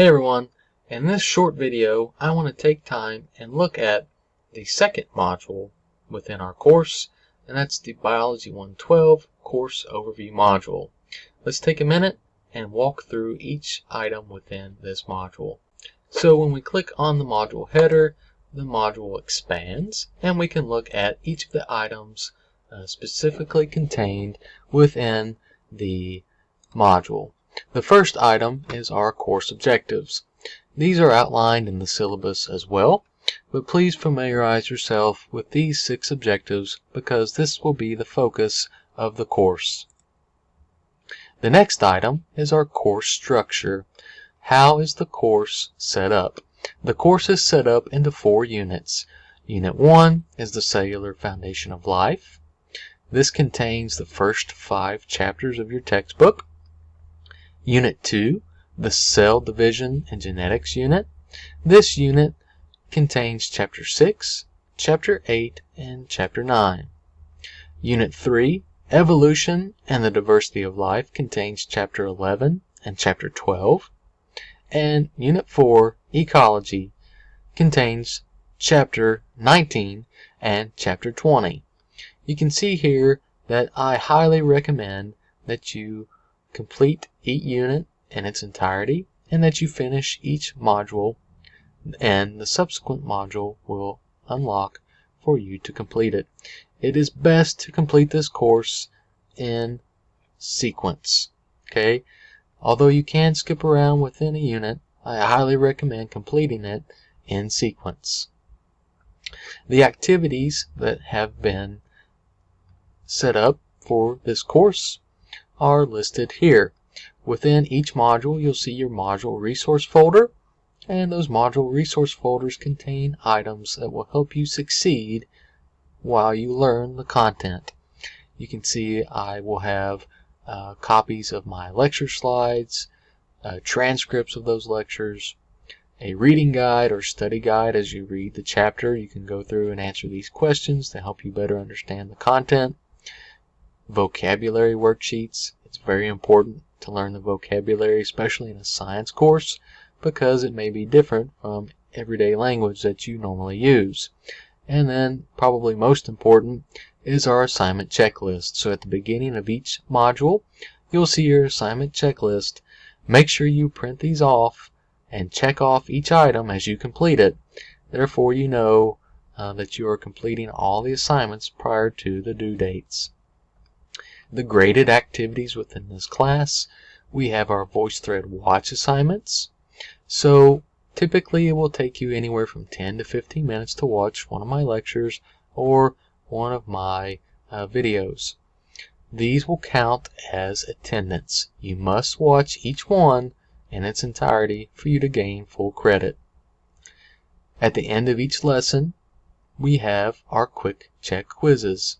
Hey everyone, in this short video I want to take time and look at the second module within our course and that's the Biology 112 course overview module. Let's take a minute and walk through each item within this module. So when we click on the module header the module expands and we can look at each of the items uh, specifically contained within the module. The first item is our course objectives. These are outlined in the syllabus as well, but please familiarize yourself with these six objectives because this will be the focus of the course. The next item is our course structure. How is the course set up? The course is set up into four units. Unit 1 is the cellular foundation of life. This contains the first five chapters of your textbook. Unit 2, the Cell Division and Genetics unit. This unit contains Chapter 6, Chapter 8, and Chapter 9. Unit 3, Evolution and the Diversity of Life contains Chapter 11 and Chapter 12. And Unit 4, Ecology, contains Chapter 19 and Chapter 20. You can see here that I highly recommend that you complete each unit in its entirety and that you finish each module and the subsequent module will unlock for you to complete it. It is best to complete this course in sequence. Okay, although you can skip around within a unit, I highly recommend completing it in sequence. The activities that have been set up for this course are listed here. Within each module, you'll see your module resource folder, and those module resource folders contain items that will help you succeed while you learn the content. You can see I will have uh, copies of my lecture slides, uh, transcripts of those lectures, a reading guide or study guide as you read the chapter. You can go through and answer these questions to help you better understand the content vocabulary worksheets. Very important to learn the vocabulary, especially in a science course, because it may be different from everyday language that you normally use. And then, probably most important, is our assignment checklist. So at the beginning of each module, you'll see your assignment checklist. Make sure you print these off and check off each item as you complete it. Therefore, you know uh, that you are completing all the assignments prior to the due dates the graded activities within this class. We have our VoiceThread watch assignments. So typically it will take you anywhere from 10 to 15 minutes to watch one of my lectures or one of my uh, videos. These will count as attendance. You must watch each one in its entirety for you to gain full credit. At the end of each lesson, we have our quick check quizzes.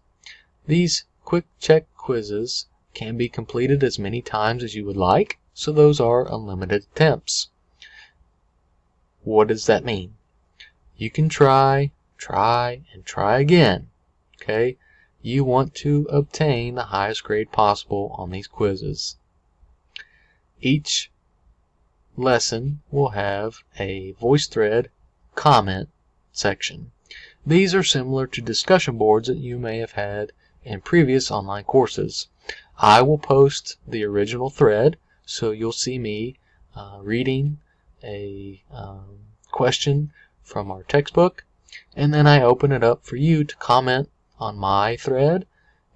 These quick check quizzes can be completed as many times as you would like, so those are unlimited attempts. What does that mean? You can try, try, and try again. Okay? You want to obtain the highest grade possible on these quizzes. Each lesson will have a VoiceThread comment section. These are similar to discussion boards that you may have had in previous online courses. I will post the original thread so you'll see me uh, reading a um, question from our textbook and then I open it up for you to comment on my thread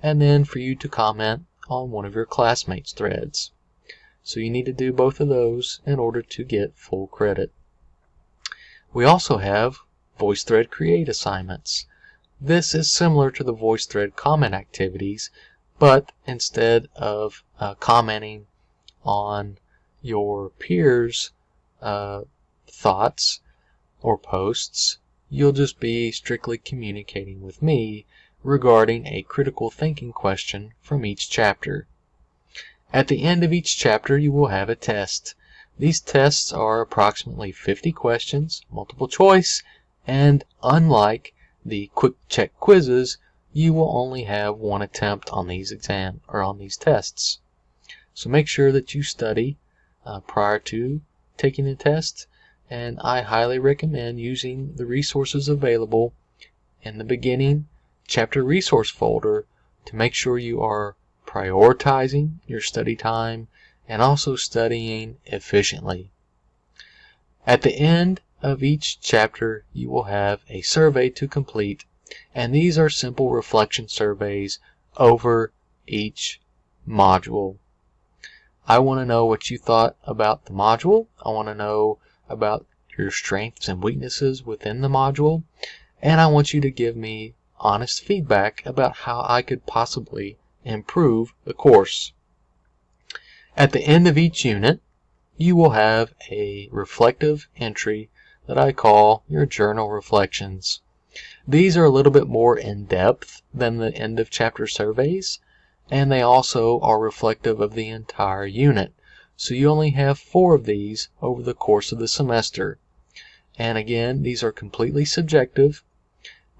and then for you to comment on one of your classmates threads. So you need to do both of those in order to get full credit. We also have VoiceThread Create assignments. This is similar to the VoiceThread comment activities, but instead of uh, commenting on your peers' uh, thoughts or posts, you'll just be strictly communicating with me regarding a critical thinking question from each chapter. At the end of each chapter, you will have a test. These tests are approximately 50 questions, multiple choice, and unlike the quick check quizzes, you will only have one attempt on these exam or on these tests. So make sure that you study uh, prior to taking the test, and I highly recommend using the resources available in the beginning chapter resource folder to make sure you are prioritizing your study time and also studying efficiently. At the end of each chapter you will have a survey to complete and these are simple reflection surveys over each module. I want to know what you thought about the module. I want to know about your strengths and weaknesses within the module. And I want you to give me honest feedback about how I could possibly improve the course. At the end of each unit, you will have a reflective entry that I call your journal reflections. These are a little bit more in depth than the end of chapter surveys, and they also are reflective of the entire unit. So you only have four of these over the course of the semester. And again, these are completely subjective,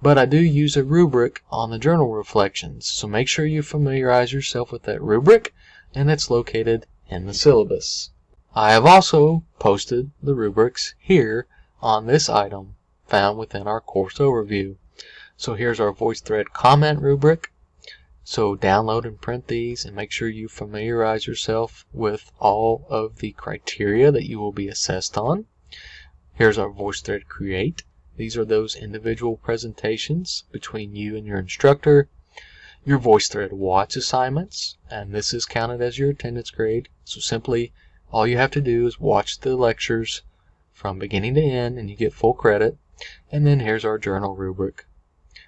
but I do use a rubric on the journal reflections. So make sure you familiarize yourself with that rubric, and it's located in the syllabus. I have also posted the rubrics here on this item found within our course overview. So here's our VoiceThread comment rubric. So download and print these and make sure you familiarize yourself with all of the criteria that you will be assessed on. Here's our VoiceThread create. These are those individual presentations between you and your instructor. Your VoiceThread watch assignments, and this is counted as your attendance grade. So simply all you have to do is watch the lectures from beginning to end and you get full credit. And then here's our journal rubric.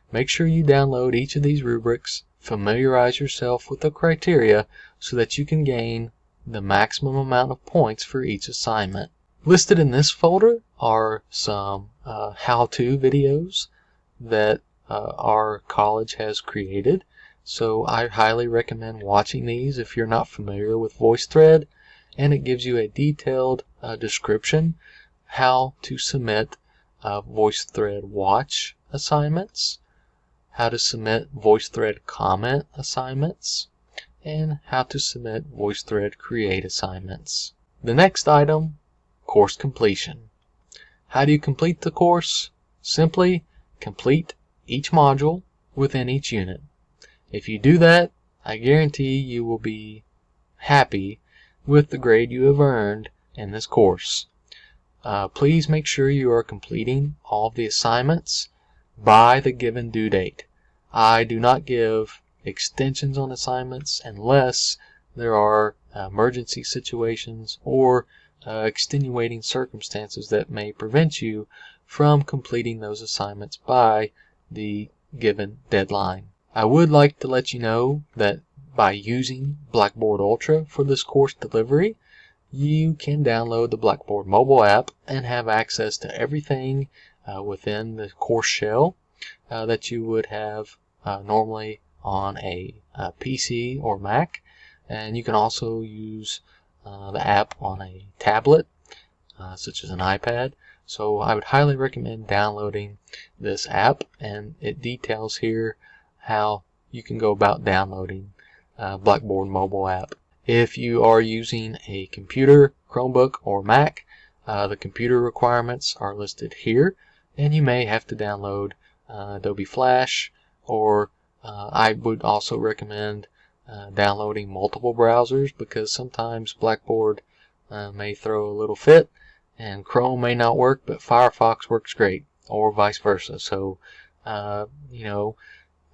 Make sure you download each of these rubrics, familiarize yourself with the criteria so that you can gain the maximum amount of points for each assignment. Listed in this folder are some uh, how-to videos that uh, our college has created. So I highly recommend watching these if you're not familiar with VoiceThread and it gives you a detailed uh, description how to submit VoiceThread watch assignments, how to submit VoiceThread comment assignments, and how to submit VoiceThread create assignments. The next item, course completion. How do you complete the course? Simply complete each module within each unit. If you do that, I guarantee you will be happy with the grade you have earned in this course. Uh, please make sure you are completing all of the assignments by the given due date. I do not give extensions on assignments unless there are emergency situations or uh, extenuating circumstances that may prevent you from completing those assignments by the given deadline. I would like to let you know that by using Blackboard Ultra for this course delivery, you can download the Blackboard mobile app and have access to everything uh, within the course shell uh, that you would have uh, normally on a, a, PC or Mac. And you can also use uh, the app on a tablet, uh, such as an iPad. So I would highly recommend downloading this app and it details here how you can go about downloading uh, Blackboard mobile app. If you are using a computer, Chromebook, or Mac, uh, the computer requirements are listed here, and you may have to download uh, Adobe Flash, or uh, I would also recommend uh, downloading multiple browsers because sometimes Blackboard uh, may throw a little fit, and Chrome may not work, but Firefox works great, or vice versa. So, uh, you know,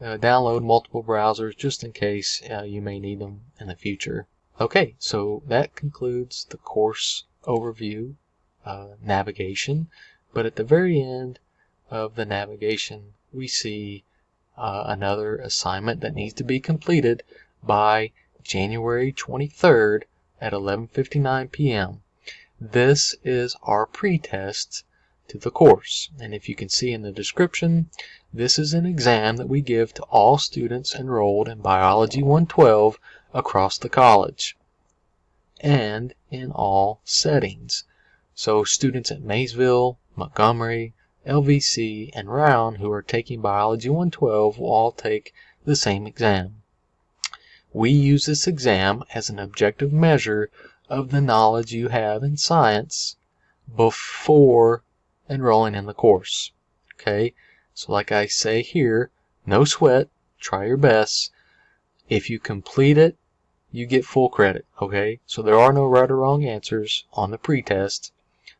download multiple browsers just in case you may need them in the future. Okay, so that concludes the course overview uh, navigation. But at the very end of the navigation, we see uh, another assignment that needs to be completed by January 23rd at 11.59 p.m. This is our pretest to the course. And if you can see in the description, this is an exam that we give to all students enrolled in Biology 112 across the college and in all settings. So students at Maysville, Montgomery, LVC, and Rowan who are taking Biology 112 will all take the same exam. We use this exam as an objective measure of the knowledge you have in science before enrolling in the course. Okay, so like I say here, no sweat, try your best. If you complete it, you get full credit. Okay, so there are no right or wrong answers on the pretest.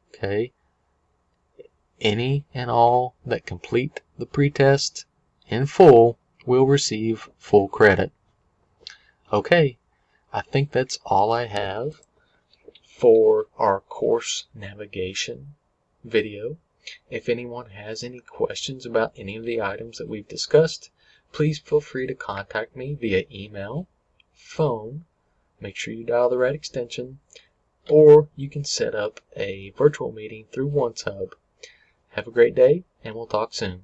Okay, any and all that complete the pretest in full will receive full credit. Okay, I think that's all I have for our course navigation video. If anyone has any questions about any of the items that we've discussed, please feel free to contact me via email, phone, make sure you dial the right extension, or you can set up a virtual meeting through OneSub. Have a great day, and we'll talk soon.